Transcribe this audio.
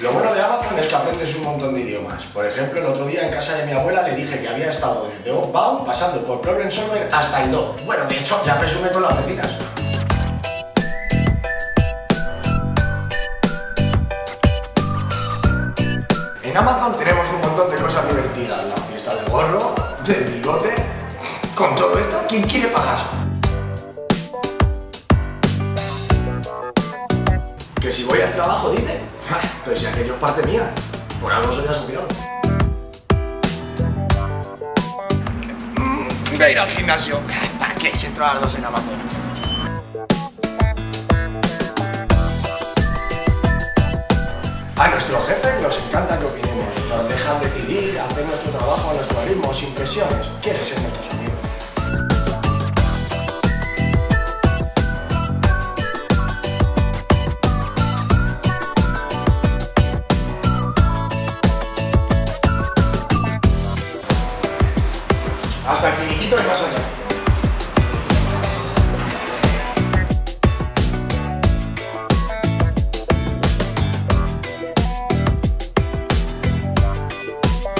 Lo bueno de Amazon es que aprendes un montón de idiomas. Por ejemplo, el otro día en casa de mi abuela le dije que había estado desde Outbound pasando por Problem Solver hasta el Do. Bueno, de hecho, ya presume con las vecinas. En Amazon tenemos un montón de cosas divertidas. La fiesta del gorro, del bigote... Con todo esto, ¿quién quiere pagar? Que si voy al trabajo, dice. Si aquello es parte mía. Por algo soy asociado. Mm, Voy a ir al gimnasio. ¿Para qué si entro a las dos en Amazon? A nuestros jefes nos encanta que opinemos. Nos dejan decidir, hacer nuestro trabajo a nuestro ritmo, sin presiones. Quieren ser nuestros amigos. Hasta el finiquito del más allá.